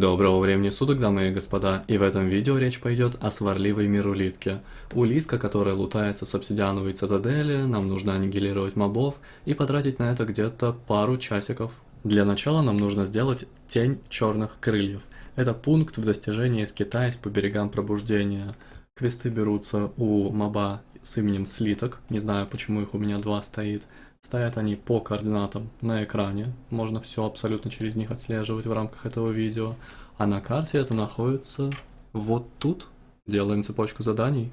Доброго времени суток, дамы и господа, и в этом видео речь пойдет о сварливой мирулитке. Улитка, которая лутается с обсидиановой цитадели, нам нужно аннигилировать мобов и потратить на это где-то пару часиков. Для начала нам нужно сделать тень черных крыльев. Это пункт в достижении скитаясь по берегам пробуждения. Квесты берутся у моба с именем Слиток, не знаю почему их у меня два стоит. Стоят они по координатам на экране, можно все абсолютно через них отслеживать в рамках этого видео. А на карте это находится вот тут. Делаем цепочку заданий.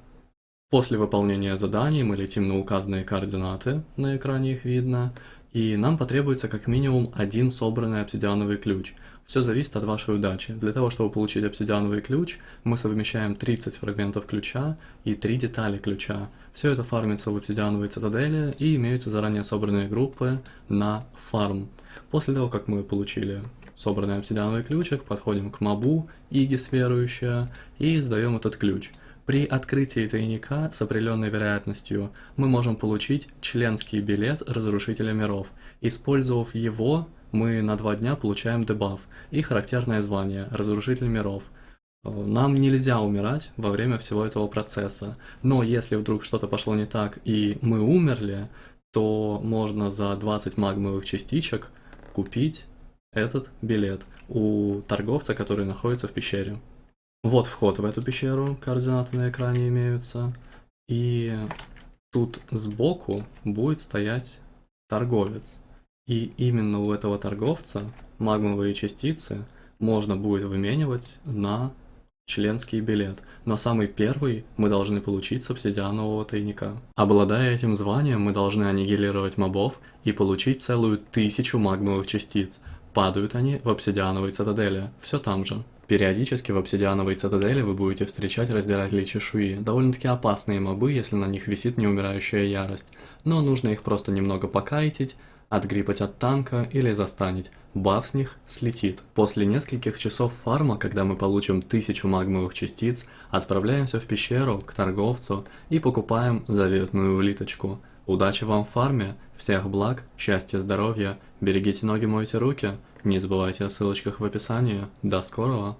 После выполнения заданий мы летим на указанные координаты, на экране их видно, и нам потребуется как минимум один собранный обсидиановый ключ. Все зависит от вашей удачи. Для того, чтобы получить обсидиановый ключ, мы совмещаем 30 фрагментов ключа и 3 детали ключа. Все это фармится в обсидиановой цитадели и имеются заранее собранные группы на фарм. После того, как мы получили собранный обсидиановый ключик, подходим к мобу, Игис верующая, и сдаем этот ключ. При открытии тайника с определенной вероятностью мы можем получить членский билет Разрушителя миров. Использовав его, мы на два дня получаем дебаф и характерное звание Разрушитель миров. Нам нельзя умирать во время всего этого процесса, но если вдруг что-то пошло не так и мы умерли, то можно за 20 магмовых частичек купить этот билет у торговца, который находится в пещере. Вот вход в эту пещеру, координаты на экране имеются. И тут сбоку будет стоять торговец. И именно у этого торговца магмовые частицы можно будет выменивать на членский билет, но самый первый мы должны получить с обсидианового тайника. Обладая этим званием, мы должны аннигилировать мобов и получить целую тысячу магмовых частиц. Падают они в обсидиановой цитадели, все там же. Периодически в обсидиановой цитадели вы будете встречать раздиратели чешуи, довольно-таки опасные мобы, если на них висит неумирающая ярость, но нужно их просто немного покайтить, отгрипать от танка или застанить. Баф с них слетит. После нескольких часов фарма, когда мы получим тысячу магмовых частиц, отправляемся в пещеру к торговцу и покупаем заветную улиточку. Удачи вам в фарме, всех благ, счастья, здоровья, берегите ноги, мойте руки, не забывайте о ссылочках в описании. До скорого!